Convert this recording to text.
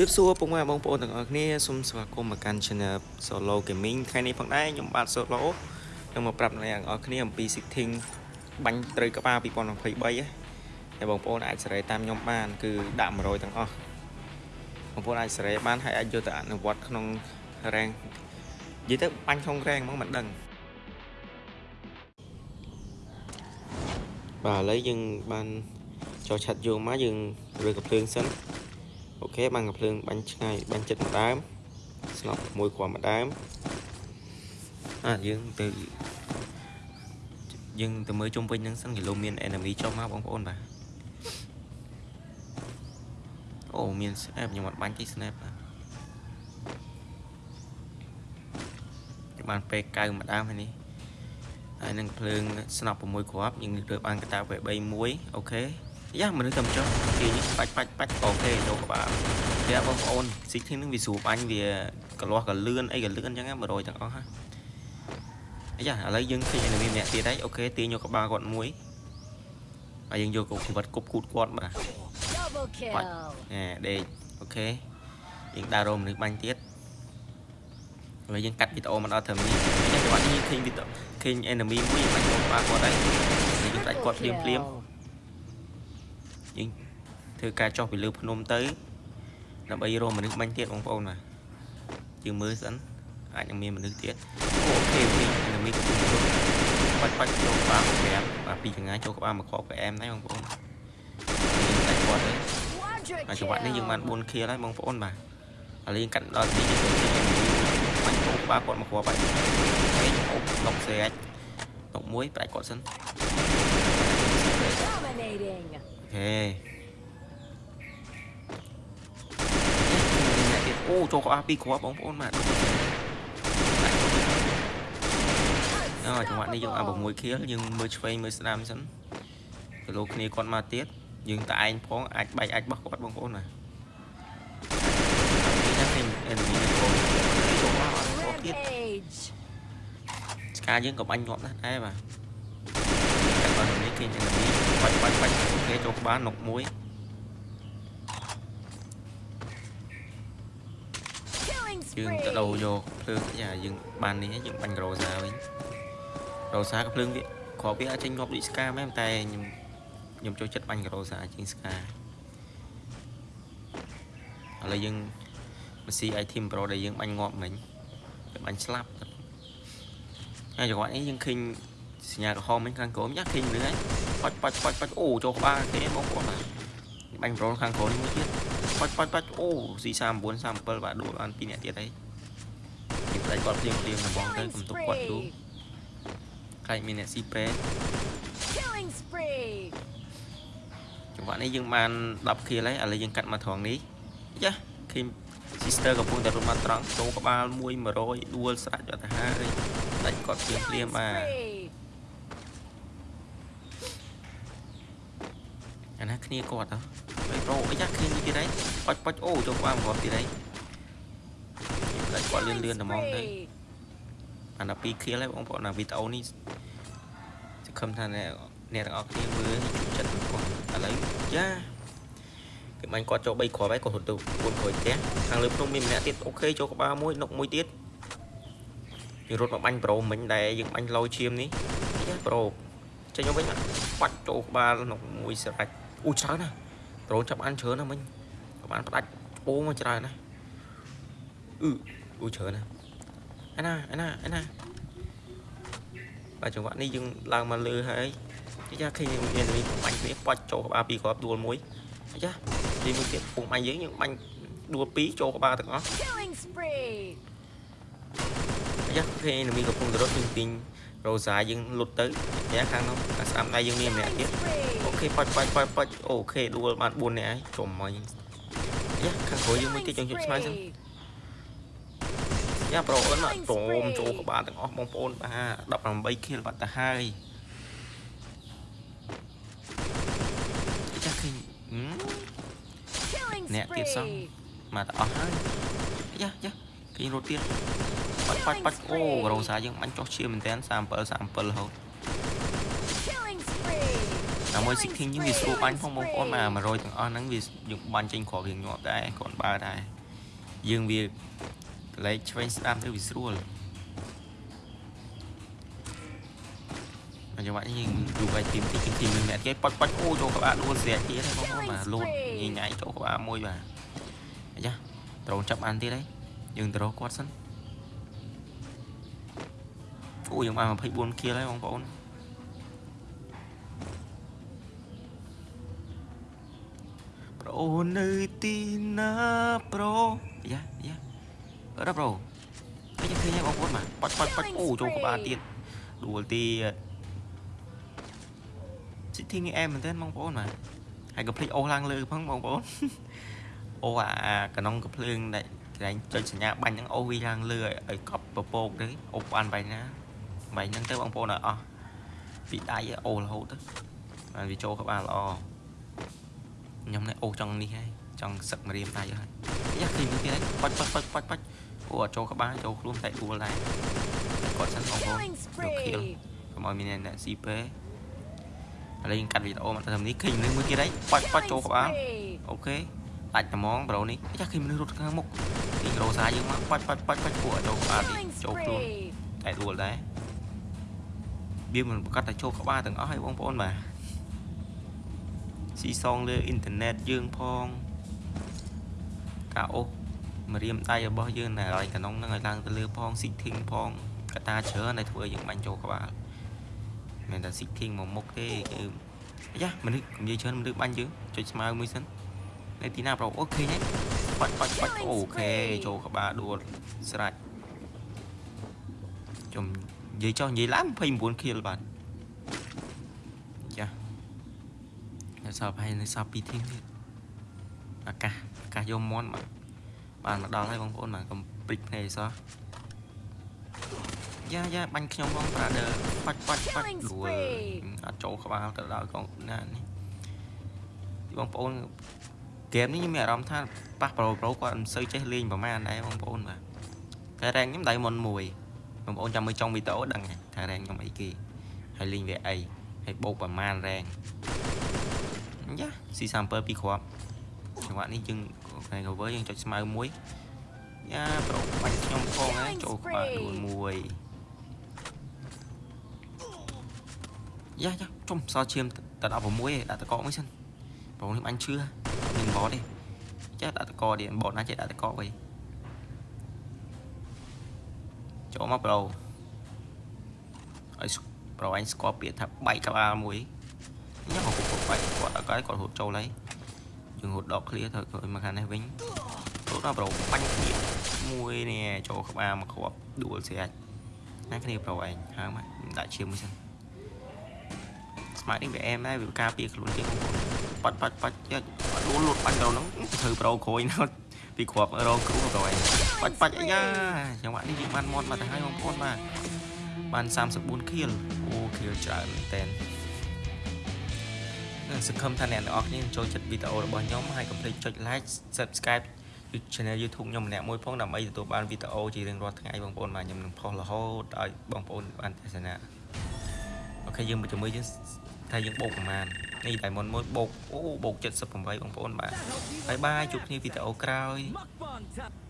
វាសួរពុកម៉ែបងប្អូនទាំងអស់គ្នាសូមស្វាគមន៍មកកាន់ Channel Solo Gaming ថ្ងៃនេះផងដែរខ្ញុំបាទ Solo នឹងមកប្រាប់អ្នកទាំងអស់គ្នាអំពី setting បាញ់ត្រូវក្បាល2023ហើយបងប្អូនអាចសេរីតាមខ្ញុំបាន គឺដាក់100ទាំងអស់បងប្អូនអាចសេរីបានហើយអាចយកទៅអនុវត្តក្នុង rank និយាយទៅបាញ់ក្នុង rank ហ្មងមិនដឹងបាទឥឡូវយើងបានចូលឆាត់យកមកយើងរើកំភ្លើងសិន អូខេបាំងកំភ្លើងបាញ់ឆ្ងាយបាញ់ចិត្តម្ដើមស្នប់មួយគ្រាប់ម្ដើមអាយើងទៅយើងទៅមើលជុំវិញហ្នឹងសិនគីឡូមាន enemy ចុះមកបងប្អូនបាទអូមាន snap ខ្ញុំអត់បាញ់ទេ snap បាទបានពេលកៅម្ដើមហើយនេះហើយនឹងភ្លើងស្នប់6គ្រាប់យើងលើបានកតាវ3 1អូខេ យ៉ាមនុស្សតែចុះគេបាច់បាច់បាច់អូខេចូលក្បាលតែបងប្អូនស៊ីធីនឹងវាស្រួលបាញ់វាកលាស់កលឿនអីកលឿនអញ្ចឹង100ទាំងអស់ហ่ะអាយ៉ាឥឡូវយើងឃើញ enemy ម្នាក់ទៀតហើយអូខេទាញយកក្បាលគាត់មួយហើយយើងយកកុំវត្តគប់គូតគាត់បាទ Double បាច់ kill. ណែដេកអូខេយើងដើររមមនុស្សបាញ់ទៀតហើយយើងកាត់វីដេអូមកដល់ត្រឹមនេះចាំច្បាស់នេះឃើញវីដេអូឃើញ enemy មួយបាញ់គាត់គាត់ហើយយើងដាច់គាត់ភ្លាមភ្លាម យើងធ្វើការចុះពីលើភ្នំទៅដើម្បីរកមនុស្សបាញ់ទៀតបងប្អូនបាទយើងមើលសិនអាចនឹងមានមនុស្សទៀតអូខេអូខេនឹងមានកំពុងបាច់បាច់ចូលក្បាល5បាទពីចង្ងាយចូលក្បាលមកខក PM ដែរបងប្អូនយើងតែគាត់ទៅ Quadra ហើយចង្វាក់នេះយើងបាន kill. 4 kill ហើយបងប្អូនបាទឥឡូវយើងកាត់ដល់ទីយើងទៅទីបាញ់ចូលក្បាលគាត់មកគ្រាប់ហើយហើយអូឡុកស្រេចឡុកមួយប្រាច់គាត់សិន Dominating. អូខេអូ ចូលក្បាលពីរគ្រាប់បងប្អូនបាទអូចង្វាក់នេះយើងអា6 kill យើងមើលឆ្វេងមើលស្ដាំសិនគីឡូគ្នាគាត់មកទៀតយើងតែឯងផងអាចបែកអាចបោះគាត់បងប្អូនណានេះឃើញ enemy នេះបងចូលមកអត់គាត់ទៀត Rampage. ស្កាយើងក៏បាញ់ងាប់ណាស់ដែរបាទតែបើនេះគេ enemy បាច់បាច់បាច់អូខេចូលក្បាលនុកមួយ យើង spree. ទៅដូរយកភ្លើងយ៉ាយើងបាននេះហើយយើងបាញ់រ៉ូសាវិញរ៉ូសាក៏ភ្លើងវាគ្រាប់វាអាចចេញងាប់ដូចស្កាមែនតែខ្ញុំខ្ញុំចូលចិត្តបាញ់រ៉ូសាជាងស្កាឥឡូវយើងមកស៊ី item pro ដែលយើងបាញ់ងាប់មិញទៅបាញ់ស្លាប់ហើយចង្វាក់នេះយើងឃើញសញ្ញាក្រហមមិញខាងក្រោមយ៉ាឃើញលឿនហើយបាច់បាច់បាច់បាច់អូចូលក្បាលគេបងប្អូន បាទបាញ់ pro ខាងក្រោមនេះមួយទៀតបាច់បាច់បាច់អូស៊ី39 37បាទដួលបាន2នាក់ទៀតហើយគេផ្ដាច់គាត់ភ្លៀងភ្លៀងដំបងទៅ Killing កុំទុកគាត់យូរ spree. ខ្លាចមានអ្នកស៊ីប្រេ Killing spree. ចង្វាក់នេះយើងបាន10 kill ហើយឥឡូវយើងកាត់មកត្រង់នេះយ៉ាឃើញ sister កំពុងតែរត់មកត្រង់ចូលក្បាល1 100ដួលស្រាច់ទៅហើយផ្ដាច់គាត់ភ្លៀងភ្លៀង Killing បាទ អាណាគ្នាគាត់ហ៎ហើយប្រូអីយ៉ាឃើញនេះទៀតហើយបាច់បាច់អូចូលក្បាលមកគាត់ទៀតហើយផ្ដាច់គាត់លឿនលឿន Killing តែហ្មងទៅ spree. អាន2 kill ហើយបងប្អូនអាវីដេអូនេះសង្ឃឹមថាអ្នកអ្នកទាំងអស់គ្នាមើលជួយចិត្តបងប្អូនឥឡូវយ៉ាគេបាញ់គាត់ចូល3គ្រាប់ហើយគាត់រត់ទៅពួនក្រួយផ្ទះខាងលើភ្នំមានម្នាក់ទៀតអូខេចូលក្បាលមួយនុកមួយទៀតយើងរត់មកបាញ់ប្រូមិញដែរយើងបាញ់លោឈាមនេះយ៉ាប្រូចេញមកវិញមកបាច់ចូលក្បាលនុកមួយស្រេច អូច្រើនណាស់ប្រូចាប់អានច្រើនណាស់មិញក៏បានផ្ដាច់ពោមកច្រើនណាស់អឺអូច្រើនណាស់ឯណាឯណាឯណាបាទចង្វាក់នេះយើងឡើងមកលើហើយយ៉ាឃើញមានមានបាញ់គ្នាបាច់ចូលក្បាលពីរគ្រាប់ដួលមួយយ៉ាទីមួយទៀតពុំបាញ់យើងយើងបាញ់ដួលពីរចូលក្បាលទាំងអស់ Killing spree. យ៉ាឃើញមានកំពុងទៅរត់យើងទីង រ៉ូសាយើងលុតទៅយ៉ាខាងនោះអាស្ដាំដៃយើងមានម្នាក់ទៀត Killing អូ spree. ខេបាច់បាច់បាច់បាច់អូខេដួលបាន4នាក់ហើយចុំមកយ៉ាខាងក្រោយយើងមួយទៀតយើងជិះស្មៅសិន Spree. យ៉ាប្រូអូនមកព្រមចូលក្បាលទាំងអស់បងប្អូនបាទ18 kill បាត់ទៅហើយចាស់ឃើញហឹម Killing អ្នកទៀតសោះ spree. មកទៅអស់ហើយយ៉ាយ៉ាឃើញរត់ទៀត បាច់បាច់បាច់អូរោសាយើងបាញ់ចុះឈាមមែនតើ37 37រហូត Killing spree. តែមួយ 16យើងវាស្រួលបាញ់ផងបងប្អូនបាទ100ទាំងអស់ហ្នឹងវាយើងបាញ់ចេញគ្រាប់រៀងញាប់ដែរគាត់បើដែរយើងវាកលែកឆ្វេងស្ដាំទៅវាស្រួលអញ្ចឹងបាទយើងយូរបាយទីមទីទីទីមានអ្នកគេប៉ាច់ប៉ាច់អូចូលក្បាលដួលស្រាទៀតហើយបងប្អូនបាទលូតញ៉ៃញ៉ៃចូលក្បាលមួយបាទអញ្ចឹងត្រូវចាប់អានទៀតហើយយើងទៅរកគាត់សិន អូយើងបាន24គីលហើយបងប្អូនប្រូនៅទីណាប្រូយ៉ាយ៉ាអរប្រូឃើញឃើញហើយបងប្អូនបាទប៉ាច់ប៉ាច់ប៉ាច់អូចូលក្បាលទៀតដួលទៀតស៊ីធីងអែមមែនទែនបងប្អូនបាទហើយកុំភ្លេចអូសឡើងលើផងបងប្អូនអូអាកណុងកំភ្លើងដែលកន្លែងចុចសញ្ញាបាញ់ហ្នឹងអូសវាឡើងលើឲ្យឲ្យកប់ពពកទៅអូសបានបាញ់ណា បាញ់ហ្នឹងទៅបងប្អូនឲ្យអស់ពីដៃឲ្យអូសរហូតទៅហើយវាចូលក្បាលល្អខ្ញុំនេះអូសចង់នេះហើយចង់សឹកមរៀមដៃហើយយ៉ាឃើញមើលទៀតហើយប៉ាច់ប៉ាច់ប៉ាច់ប៉ាច់ប៉ាច់អូអត់ចូលក្បាលចូលខ្លួនតែដួលដែរគាត់សិនបងប្អូន Killing យកខៀល spree. កុំឲ្យមានអ្នកស៊ីពេឥឡូវយើងកាត់វីដេអូមកតាមនេះឃើញមនុស្សមួយទៀតហើយប៉ាច់ប៉ាច់ចូល Killing ក្បាល spree. អូខេដាច់ត្មងប្រូនេះចាឃើញមនុស្សរត់ខាងមុខពីរោសាយើងមកប៉ាច់ប៉ាច់ប៉ាច់ប៉ាច់ពួកឲ្យចូលក្បាលនេះ Killing ចូលខ្លួន spree. តែដួលដែរ វាមិនប្រកាសតែចូលក្បាលទាំងអស់ហើយបងប្អូនបាទស៊ីសងលើអ៊ីនធឺណិតយើងផងការអូសម្រៀមដៃរបស់យើងនៅកន្លែងកណ្ដុងហ្នឹងឲ្យឡើងទៅលើផងស៊ីធីងផងកតាច្រើនដែលធ្វើឲ្យយើងបាញ់ចូលក្បាលមិនមែនតែស៊ីធីងមកមុខទេគឺអាយ៉ាមនុស្សនិយាយច្រើនមនុស្សបាញ់យើងចុចស្មៅមួយសិននៅទីណាប្រូអូខេហ្នឹងបាច់បាច់បាច់អូខេចូលក្បាលដួលស្រាច់ចំ និយាយចុះនិយាយឡើង29 kill បាទចានៅសល់ប្រហែលនៅសល់2ធីមទៀតអាកាសអាកាសយកមន់បាទបានមកដល់ហើយបងប្អូនបាទកុំព្រិចភ្នែកសោះយ៉ាយ៉ាបាញ់ខ្ញុំបងប្រាដឺបាច់បាច់បាច់ Killing លួល spree. អត់ចូលក្បាលទៅដល់កងណានេះបងប្អូនហ្គេមនេះខ្ញុំមានអារម្មណ៍ថាប៉ះប្រូប្រូគាត់មិនសូវចេះលេងប្រហែលដែរបងប្អូនបាទតែរ៉េងខ្ញុំដៃមុនមួយ បងប្អូនចាំមើលចុងវីដេអូដឹងហើយថារ៉េងខ្ញុំអីគេហើយលេងវាអីហើយបូកប្រមាណរ៉េងយ៉ាស៊ីសាំពើពីរគ្រាប់ចង្វាក់នេះយើងថ្ងៃ cover យើងចុចស្មៅមួយយ៉ាប្រូបាញ់ខ្ញុំផងហើយចូលក្បាលដួលមួយយ៉ាយ៉ាចុំសល់ឈាមតែ16ឯងដាក់តកកមួយសិនប្រូនេះបាញ់ឈឺមានបតទេចាដាក់តកកទៀតបតណាចេះដាក់តកកវិញ ចូលមកប្រូឲ្យប្រូអញស្គាល់ពាក្យថាបែកក្បាលមួយញ៉ាំមកពុកបែកគាត់អត់គាត់គាត់រត់ចូលហើយយើងរត់ដក clear ទៅឲ្យមកខាងនេះវិញរត់ដល់ប្រូបាញ់គ្នាមួយនេះចូលក្បាលមកគ្រាប់ដួលស្រាច់ណាគ្នាប្រូឯងហើមដាក់ឈាមមួយសិនស្មាតនេះវាអែមដែរវាការពារខ្លួនជាងប៉ាត់ប៉ាច់ប៉ាច់យ៉ាដួលលូតបាញ់ទៅហ្នឹងធ្វើប្រូក្រួយណាស់ ពីគ្រាប់រងគ្រូប្រូឯងបាច់បាច់អីយ៉ាចង្វាក់នេះយើងបានមត់មកទៅហើយបងប្អូនបាទបាន34 kill អូ kill ច្រើនមែនតើសង្ឃឹមថាអ្នកទាំងអស់គ្នាចូលចិត្តវីដេអូរបស់ខ្ញុំហើយកុំភ្លេចចុច like subscribe channel YouTube ខ្ញុំម្នាក់មួយផងដើម្បីទទួលបានវីដេអូជារៀងរាល់ថ្ងៃបងប្អូនបាទខ្ញុំនឹងផុសរហូតឲ្យបងប្អូនបានទស្សនាអូខេយើងមកជាមួយយើងថាយើងបូកប្រហែ លនេះតែមុនមួយបូកអូបូក78បងប្អូនបាទបាយបាយជួបគ្នាវីដេអូក្រោយ Mukbang time.